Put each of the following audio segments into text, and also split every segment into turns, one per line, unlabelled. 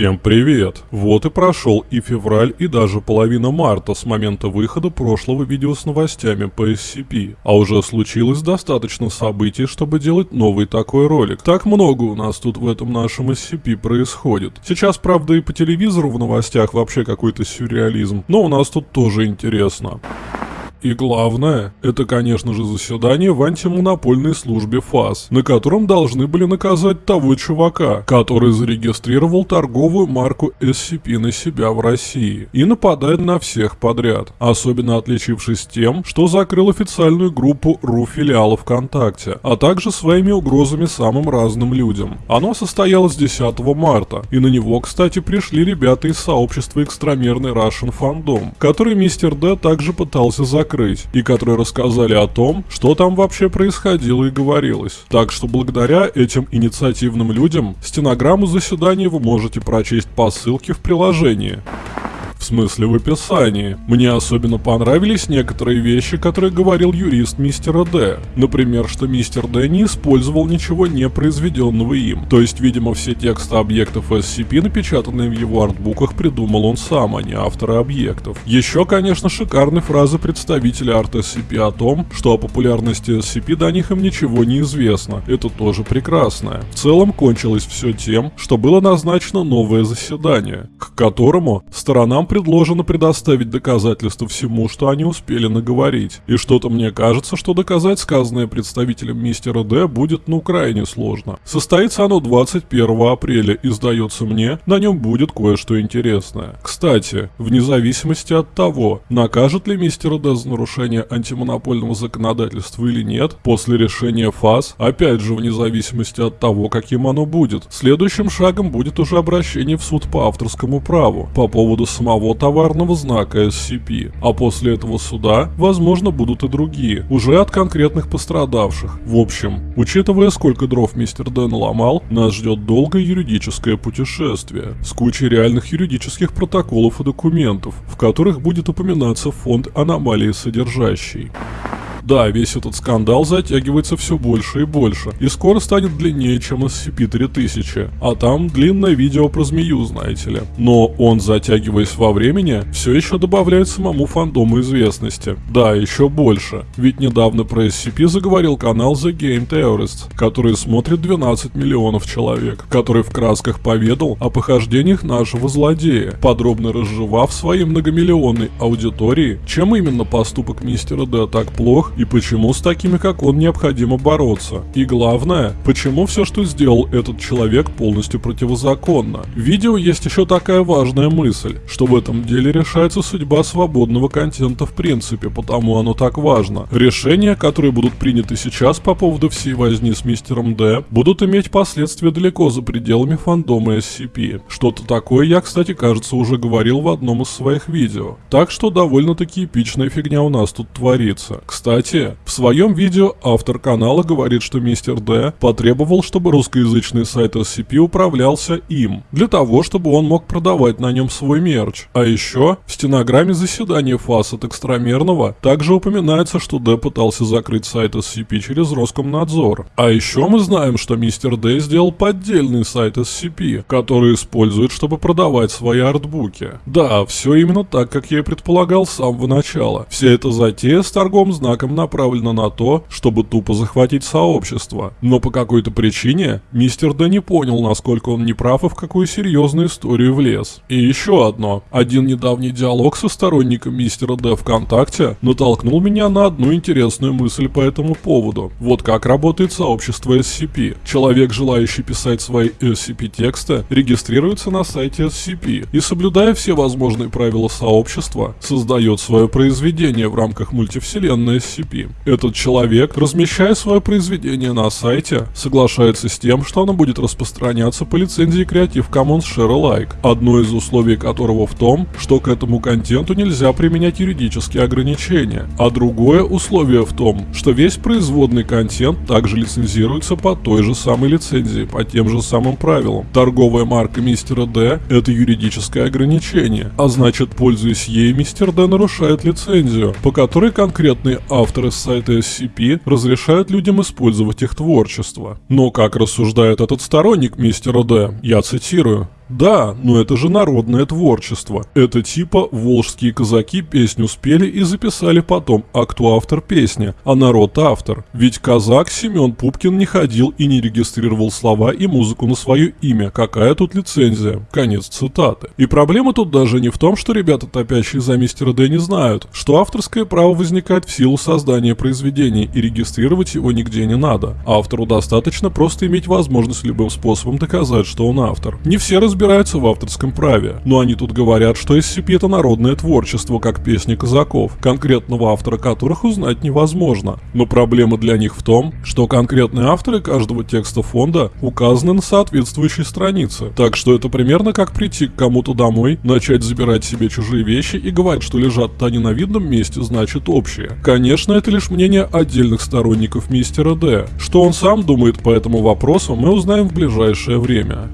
Всем привет! Вот и прошел и февраль, и даже половина марта с момента выхода прошлого видео с новостями по SCP. А уже случилось достаточно событий, чтобы делать новый такой ролик. Так много у нас тут в этом нашем SCP происходит. Сейчас, правда, и по телевизору в новостях вообще какой-то сюрреализм, но у нас тут тоже интересно. И главное, это, конечно же, заседание в антимонопольной службе ФАС, на котором должны были наказать того чувака, который зарегистрировал торговую марку SCP на себя в России и нападает на всех подряд, особенно отличившись тем, что закрыл официальную группу РУ филиала ВКонтакте, а также своими угрозами самым разным людям. Оно состоялось 10 марта, и на него, кстати, пришли ребята из сообщества экстрамерный Russian Fandom, который мистер Д также пытался закрыть закрыть, и которые рассказали о том, что там вообще происходило и говорилось. Так что благодаря этим инициативным людям стенограмму заседания вы можете прочесть по ссылке в приложении. В смысле в описании. Мне особенно понравились некоторые вещи, которые говорил юрист мистера Д. Например, что мистер Д не использовал ничего не произведенного им. То есть, видимо, все тексты объектов SCP, напечатанные в его артбуках, придумал он сам, а не авторы объектов. Еще, конечно, шикарные фразы представителя арт SCP о том, что о популярности SCP до них им ничего не известно. Это тоже прекрасно. В целом кончилось все тем, что было назначено новое заседание, к которому сторонам предложено предоставить доказательства всему, что они успели наговорить. И что-то мне кажется, что доказать сказанное представителем мистера Д будет ну крайне сложно. Состоится оно 21 апреля и сдается мне, на нем будет кое-что интересное. Кстати, вне зависимости от того, накажет ли мистер Д за нарушение антимонопольного законодательства или нет, после решения ФАС, опять же вне зависимости от того, каким оно будет, следующим шагом будет уже обращение в суд по авторскому праву по поводу самого самого товарного знака SCP, а после этого суда, возможно, будут и другие, уже от конкретных пострадавших. В общем, учитывая сколько дров мистер Дэн ломал, нас ждет долгое юридическое путешествие с кучей реальных юридических протоколов и документов, в которых будет упоминаться фонд аномалии содержащий. Да, весь этот скандал затягивается все больше и больше, и скоро станет длиннее, чем SCP-3000, а там длинное видео про змею, знаете ли. Но он, затягиваясь во времени, все еще добавляет самому фандому известности. Да, еще больше, ведь недавно про SCP заговорил канал The Game Theorist, который смотрит 12 миллионов человек, который в красках поведал о похождениях нашего злодея, подробно разжевав своей многомиллионной аудитории, чем именно поступок мистера Д так плох и почему с такими, как он, необходимо бороться. И главное, почему все, что сделал этот человек, полностью противозаконно. В видео есть еще такая важная мысль, что в этом деле решается судьба свободного контента в принципе, потому оно так важно. Решения, которые будут приняты сейчас по поводу всей возни с мистером Д, будут иметь последствия далеко за пределами фандома SCP. Что-то такое я, кстати, кажется, уже говорил в одном из своих видео. Так что довольно-таки эпичная фигня у нас тут творится. Кстати, кстати, в своем видео автор канала говорит, что мистер Д потребовал, чтобы русскоязычный сайт SCP управлялся им, для того, чтобы он мог продавать на нем свой мерч. А еще в стенограмме заседания ФАС от экстрамерного также упоминается, что Д пытался закрыть сайт SCP через Роскомнадзор. А еще мы знаем, что мистер Д сделал поддельный сайт SCP, который использует, чтобы продавать свои артбуки. Да, все именно так, как я и предполагал с самого начала. Вся эта затея с торгом знаком целиком направлена на то, чтобы тупо захватить сообщество. Но по какой-то причине мистер Д не понял, насколько он неправ и в какую серьезную историю влез. И еще одно. Один недавний диалог со сторонником мистера Д ВКонтакте натолкнул меня на одну интересную мысль по этому поводу. Вот как работает сообщество SCP. Человек, желающий писать свои SCP-тексты, регистрируется на сайте SCP и, соблюдая все возможные правила сообщества, создает свое произведение в рамках мультивселенной SCP SCP. Этот человек, размещая свое произведение на сайте, соглашается с тем, что оно будет распространяться по лицензии Creative Commons Share Alike, одно из условий которого в том, что к этому контенту нельзя применять юридические ограничения, а другое условие в том, что весь производный контент также лицензируется по той же самой лицензии, по тем же самым правилам. Торговая марка Мистера Д – это юридическое ограничение, а значит, пользуясь ей, Мистер Д нарушает лицензию, по которой конкретный автор авторы сайта SCP разрешают людям использовать их творчество. Но как рассуждает этот сторонник мистера Д, я цитирую, Да, но это же народное творчество. Это типа волжские казаки песню спели и записали потом, а кто автор песни, а народ автор. Ведь казак Семен Пупкин не ходил и не регистрировал слова и музыку на свое имя. Какая тут лицензия? Конец цитаты. И проблема тут даже не в том, что ребята, топящие за мистера Д, не знают, что авторское право возникает в силу создания произведения и регистрировать его нигде не надо. Автору достаточно просто иметь возможность любым способом доказать, что он автор. Не все разбираются в авторском праве, но они тут говорят, что SCP это народное творчество, как песни казаков, конкретного автора которых узнать невозможно. Но проблема для них в том, что конкретные авторы каждого текста фонда указаны на соответствующей странице. Так что это примерно как прийти к кому-то домой, начать забирать себе чужие вещи и говорить, что лежат на видном месте, значит общие. Конечно, это лишь мнение отдельных сторонников мистера Д. Что он сам думает по этому вопросу, мы узнаем в ближайшее время.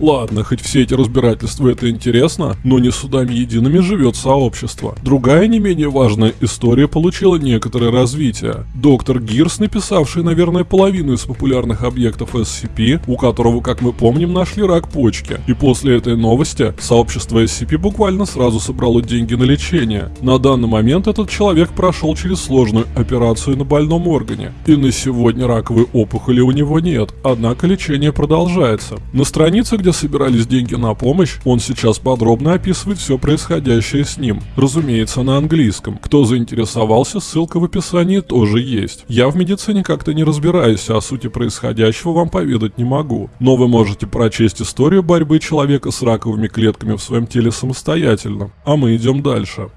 Ладно, хоть все эти разбирательства это интересно, но не судами едиными живет сообщество. Другая не менее важная история получила некоторое развитие. Доктор Гирс, написавший, наверное, половину из популярных объектов SCP, у которого, как мы помним, нашли рак почки. И после этой новости сообщество SCP буквально сразу собрало деньги на лечение. На данный момент этот человек прошел через сложную операцию на больном органе. И на сегодня раковой опухоли у него нет, однако лечение продолжается. На странице, где собирались деньги на помощь, он сейчас подробно описывает все происходящее с ним. Разумеется, на английском. Кто заинтересовался, ссылка в описании тоже есть. Я в медицине как-то не разбираюсь, а о сути происходящего вам поведать не могу. Но вы можете прочесть историю борьбы человека с раковыми клетками в своем теле самостоятельно. А мы идем дальше.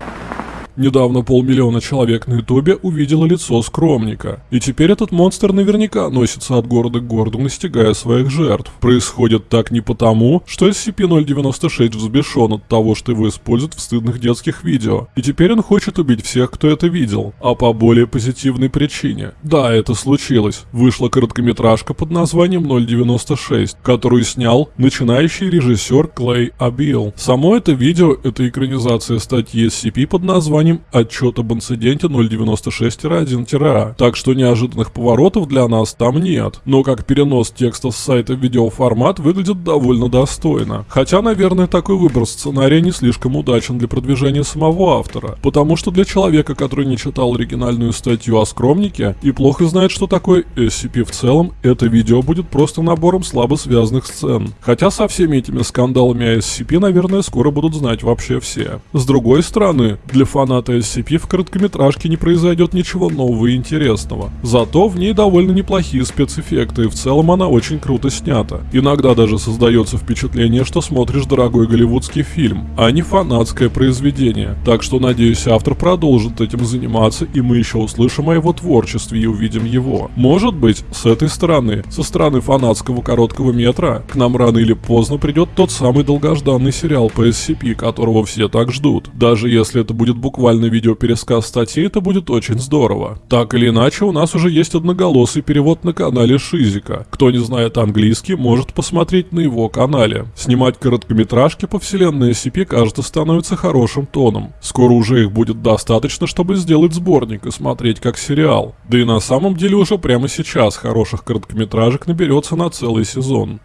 Недавно полмиллиона человек на ютубе увидело лицо скромника. И теперь этот монстр наверняка носится от города к городу, настигая своих жертв. Происходит так не потому, что SCP-096 взбешен от того, что его используют в стыдных детских видео. И теперь он хочет убить всех, кто это видел. А по более позитивной причине. Да, это случилось. Вышла короткометражка под названием 096, которую снял начинающий режиссер Клей Абил. Само это видео – это экранизация статьи SCP под названием названием «Отчет об инциденте 096-1-А», так что неожиданных поворотов для нас там нет. Но как перенос текста с сайта в видеоформат выглядит довольно достойно. Хотя, наверное, такой выбор сценария не слишком удачен для продвижения самого автора, потому что для человека, который не читал оригинальную статью о скромнике и плохо знает, что такое SCP в целом, это видео будет просто набором слабо связанных сцен. Хотя со всеми этими скандалами о SCP, наверное, скоро будут знать вообще все. С другой стороны, для фанатов фаната SCP в короткометражке не произойдет ничего нового и интересного. Зато в ней довольно неплохие спецэффекты и в целом она очень круто снята. Иногда даже создается впечатление, что смотришь дорогой голливудский фильм, а не фанатское произведение. Так что надеюсь автор продолжит этим заниматься и мы еще услышим о его творчестве и увидим его. Может быть, с этой стороны, со стороны фанатского короткого метра, к нам рано или поздно придет тот самый долгожданный сериал по SCP, которого все так ждут. Даже если это будет буквально буквально видеопересказ статьи, это будет очень здорово. Так или иначе, у нас уже есть одноголосый перевод на канале Шизика. Кто не знает английский, может посмотреть на его канале. Снимать короткометражки по вселенной SCP, кажется, становится хорошим тоном. Скоро уже их будет достаточно, чтобы сделать сборник и смотреть как сериал. Да и на самом деле уже прямо сейчас хороших короткометражек наберется на целый сезон.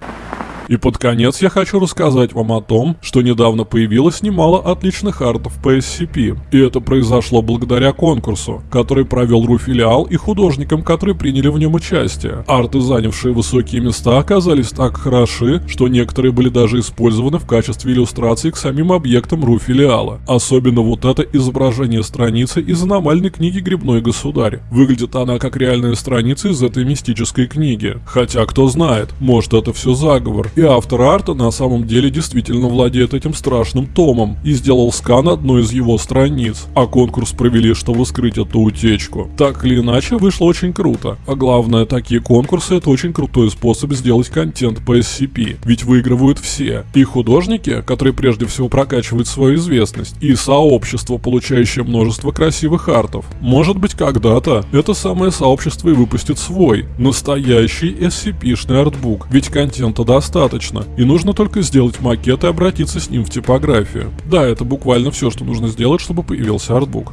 И под конец я хочу рассказать вам о том, что недавно появилось немало отличных артов по SCP. И это произошло благодаря конкурсу, который провел РУ-филиал и художникам, которые приняли в нем участие. Арты, занявшие высокие места, оказались так хороши, что некоторые были даже использованы в качестве иллюстраций к самим объектам РУ-филиала. Особенно вот это изображение страницы из аномальной книги «Грибной государь». Выглядит она как реальная страница из этой мистической книги. Хотя, кто знает, может это все заговор. И автор арта на самом деле действительно владеет этим страшным томом и сделал скан одной из его страниц, а конкурс провели, чтобы скрыть эту утечку. Так или иначе, вышло очень круто. А главное, такие конкурсы это очень крутой способ сделать контент по SCP, ведь выигрывают все. И художники, которые прежде всего прокачивают свою известность, и сообщество, получающее множество красивых артов. Может быть когда-то это самое сообщество и выпустит свой, настоящий SCP-шный артбук, ведь контента достаточно достаточно, и нужно только сделать макет и обратиться с ним в типографию. Да, это буквально все, что нужно сделать, чтобы появился артбук.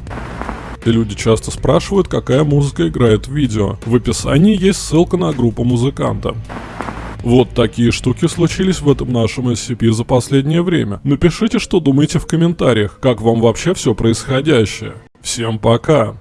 И люди часто спрашивают, какая музыка играет в видео. В описании есть ссылка на группу музыканта. Вот такие штуки случились в этом нашем SCP за последнее время. Напишите, что думаете в комментариях, как вам вообще все происходящее. Всем пока!